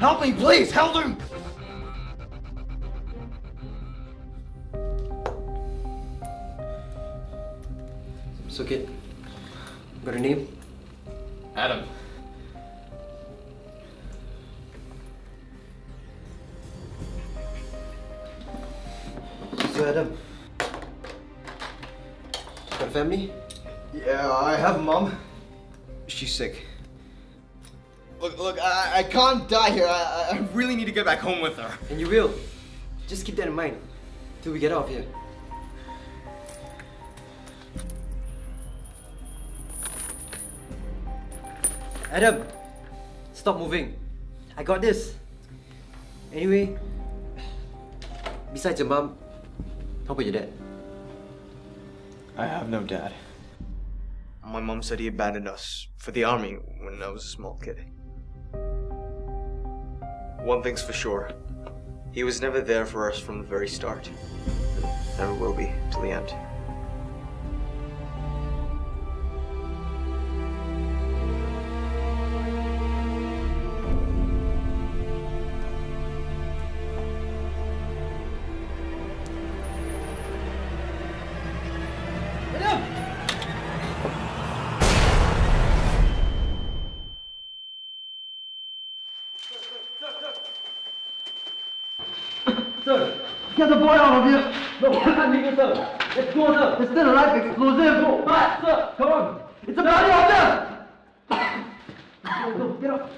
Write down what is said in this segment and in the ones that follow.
Help me, please! Help him! So kid, got a name? Adam. So Adam, got a family? Yeah, I have a mom. She's sick. Look, look, I, I can't die here. I, I really need to get back home with her. And you will. Just keep that in mind till we get out of here. Adam, stop moving. I got this. Anyway, besides your mom, how about your dad? I have no dad. My mom said he abandoned us for the army when I was a small kid. One thing's for sure. He was never there for us from the very start. And never will be till the end. Sir, get the boy out of here! No, I can't leave you, sir. Let's go, sir. There's still a life explosive. Go. But, sir, come on. It's a bloody order! Go, go, get up.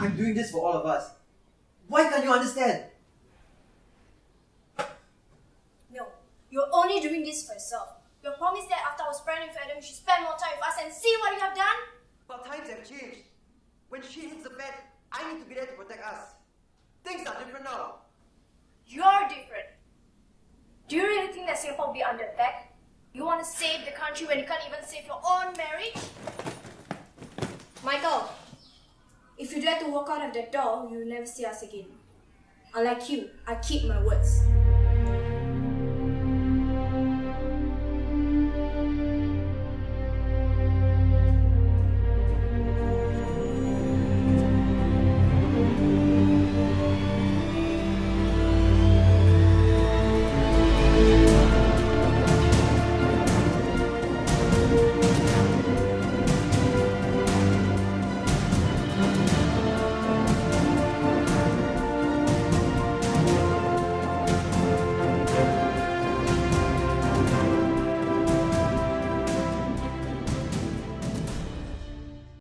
I'm doing this for all of us. Why can't you understand? No, you're only doing this for yourself. You promised that after I was pregnant with Adam, you should spend more time with us and see what you have done. But times have changed. When she hits the bed, I need to be there to protect us. Things are different now. You're different. Do you really think that Singapore will be under attack? You want to save the country when you can't even save your own marriage? Michael, if you dare to walk out of that door, you'll never see us again. Unlike you, I keep my words.